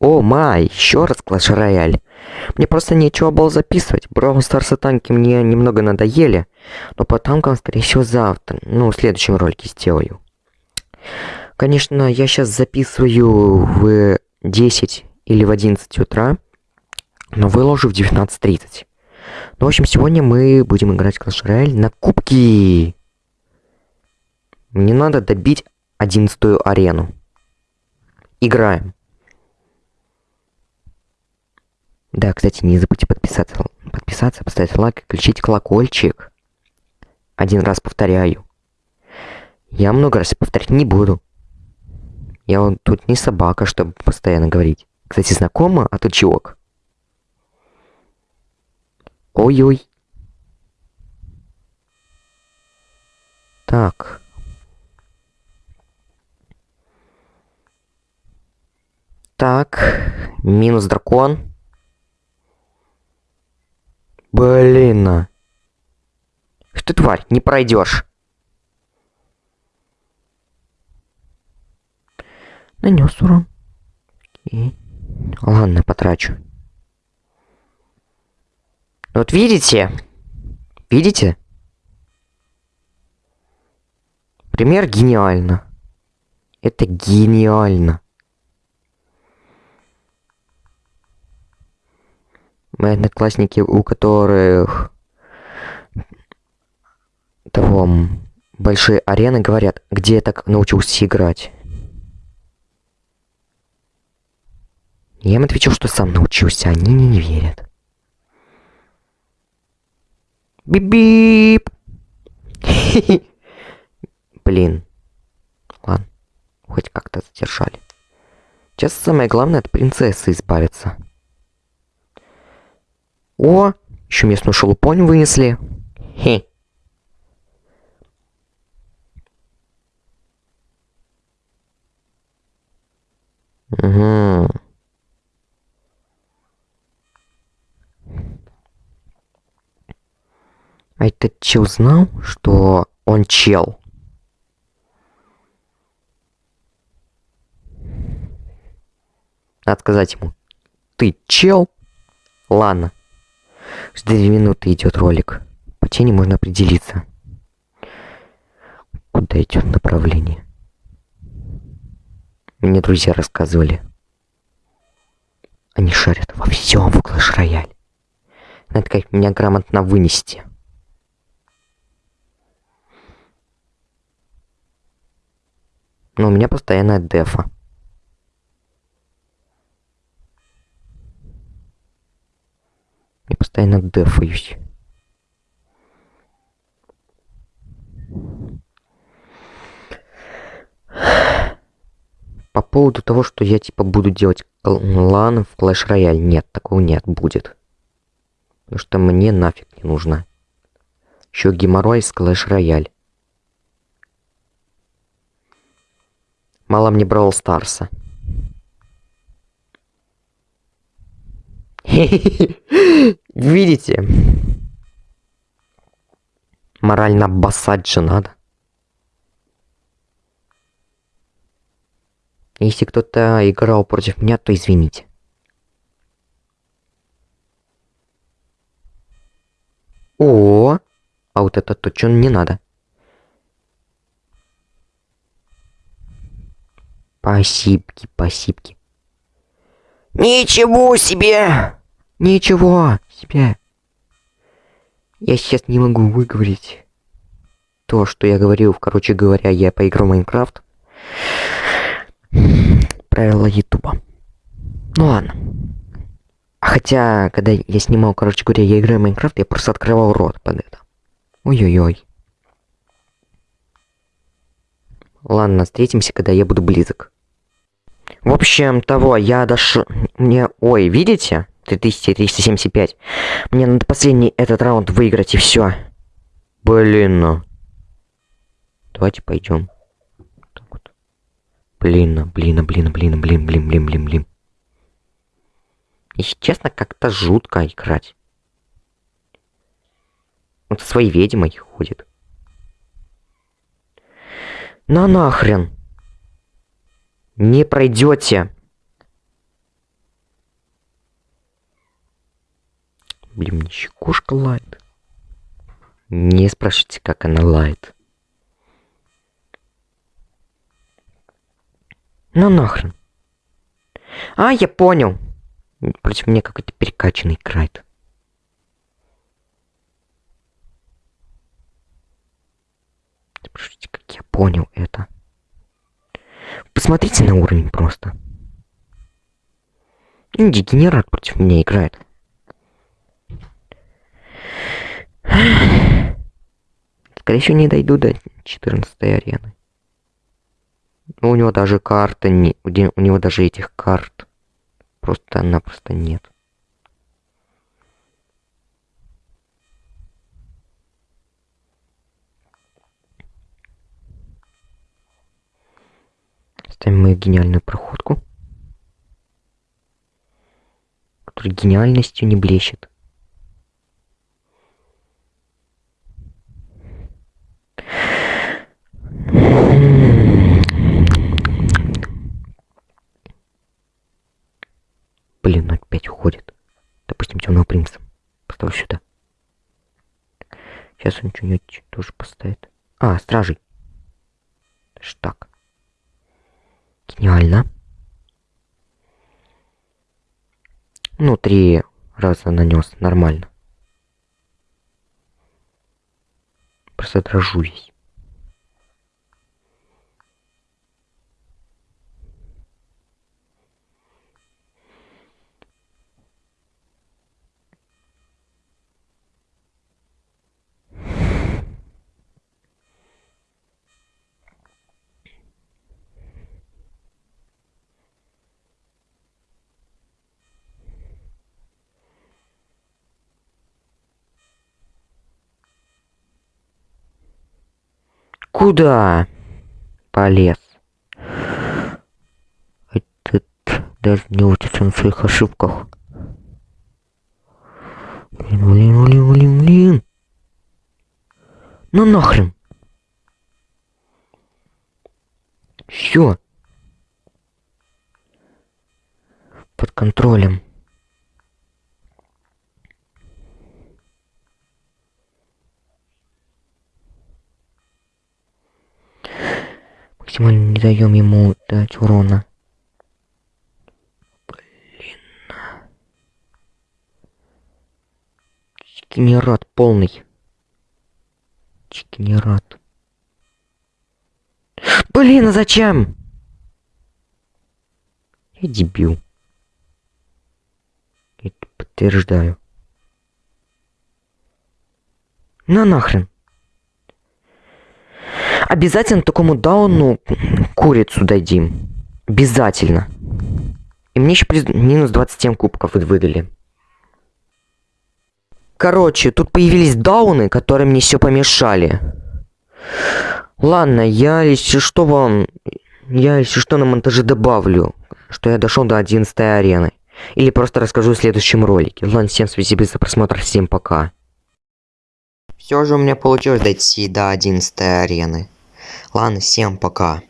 О май, еще раз Clash Royale. Мне просто нечего было записывать. Brawl Stars танки мне немного надоели. Но по танкам, скорее всего, завтра. Ну, в следующем ролике сделаю. Конечно, я сейчас записываю в 10 или в 11 утра. Но выложу в 19.30. Ну, в общем, сегодня мы будем играть в Clash Royale на кубки. Мне надо добить 11 арену. Играем. Да, кстати, не забудьте подписаться, подписаться, поставить лайк включить колокольчик. Один раз повторяю. Я много раз повторять не буду. Я вот тут не собака, чтобы постоянно говорить. Кстати, знакомо, а тут чувак. Ой-ой. Так. Так, минус дракон. Блин. Что тварь, не пройдешь. Нанес урон. Окей. Ладно, потрачу. Вот видите? Видите? Пример гениально. Это гениально. Мои одноклассники, у которых того большие арены, говорят, где я так научился играть. Я им отвечал, что сам научился, они мне не верят. Бип-бип! Блин. Ладно, хоть как-то задержали. Сейчас самое главное от принцессы избавиться. О, еще местную шелупонь вынесли. Хе. Угу. А этот чел знал, что он чел? Надо сказать ему. Ты чел? Ладно. С две минуты идет ролик. По тени можно определиться. Куда идет направление? Мне друзья рассказывали. Они шарят во всем в Clash Royale. Надо как меня грамотно вынести. Но у меня постоянно дефа. Я постоянно дефаюсь. По поводу того, что я типа буду делать лан в Clash Royale, нет, такого нет, будет. Потому что мне нафиг не нужно. Еще геморрой с Clash Royale. Мало мне Brawl Старса. Видите? Морально обоссать же надо. Если кто-то играл против меня, то извините. О, а вот это точно не надо. Спасибо, спасибо. Ничего себе! Ничего себе! Я сейчас не могу выговорить то, что я говорил. Короче говоря, я поиграл в Майнкрафт. Правила Ютуба. Ну ладно. Хотя, когда я снимал, короче говоря, я играю в Майнкрафт, я просто открывал рот под это. Ой-ой-ой. Ладно, встретимся, когда я буду близок. В общем, того, я дошел... Мне... Ой, видите? 3375. Мне надо последний этот раунд выиграть, и все. Блин, ну. Давайте пойдем. Так вот. Блин, блин, блин, блин, блин, блин, блин, блин, блин. Если честно, как-то жутко играть. Со своей ведьмой ходит. На нахрен. Не пройдете. Блин, мне еще кошка лает. Не спрашивайте, как она лает. Ну нахрен. А, я понял. Против меня какой-то перекачанный крайт. Спрашивайте, как я понял это. Посмотрите на уровень просто. Дегенерат против меня играет. Скорее всего, не дойду до 14 арены. У него даже карта не... У него даже этих карт просто-напросто нет. Ставим мою гениальную проходку. Которая гениальностью не блещет. Блин, опять уходит. Допустим, темного принца. Поставь сюда. Сейчас он что-нибудь тоже поставит. А, стражей. Так. Гениально. Ну, три раза нанес. Нормально. Просто дрожу весь. Куда полез? Этот даже не учится на своих ошибках. Блин, блин, блин, блин, блин. Ну нахрен. Все. Под контролем. Максимально не даем ему дать урона. Блин. Чекинерат полный. Чекинерат. Блин, а зачем? Я дебил. Это подтверждаю. На нахрен. Обязательно такому дауну курицу дадим. Обязательно. И мне еще плюс минус 27 кубков выдали. Короче, тут появились дауны, которые мне все помешали. Ладно, я если что вам... Я если что на монтаже добавлю, что я дошел до 11 арены. Или просто расскажу в следующем ролике. Ладно, всем спасибо за просмотр, всем пока. Все же у меня получилось дойти до 11 арены. Ладно, всем пока.